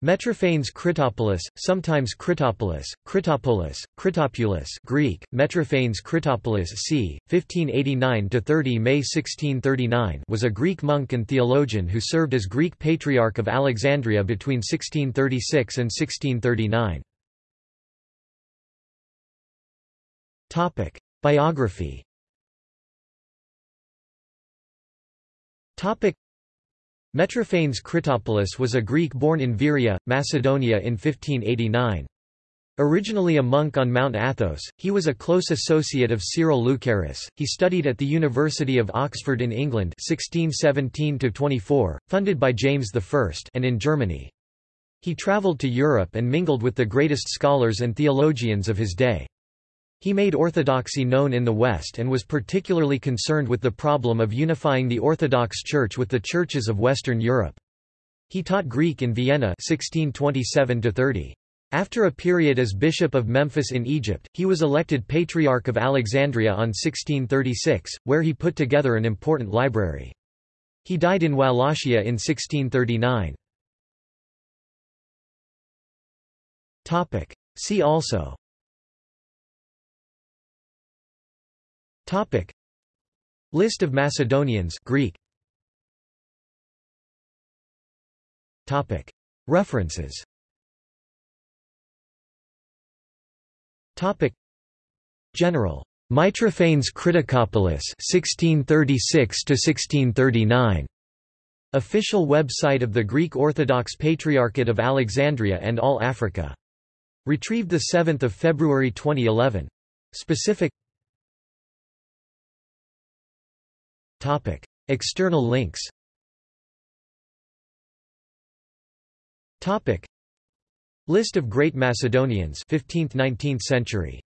Metrophanes Critopoulos, sometimes Critopolis, Critopolis, Critopoulos Greek, Metrophanes Critopoulos c. 1589–30 May 1639 was a Greek monk and theologian who served as Greek Patriarch of Alexandria between 1636 and 1639. Biography Metrophanes Critopoulos was a Greek born in Veria, Macedonia in 1589. Originally a monk on Mount Athos, he was a close associate of Cyril Lucaris. He studied at the University of Oxford in England 1617-24, funded by James I and in Germany. He travelled to Europe and mingled with the greatest scholars and theologians of his day. He made orthodoxy known in the West and was particularly concerned with the problem of unifying the Orthodox Church with the churches of Western Europe. He taught Greek in Vienna 1627 -30. After a period as Bishop of Memphis in Egypt, he was elected Patriarch of Alexandria on 1636, where he put together an important library. He died in Wallachia in 1639. See also Topic. List of Macedonians Greek. Topic. References. Topic. General. Mitrophanes Critokopoulos 1636 to 1639 Official website of the Greek Orthodox Patriarchate of Alexandria and All Africa. Retrieved 7 February 2011. Specific Topic. External links Topic. List of Great Macedonians 15th–19th century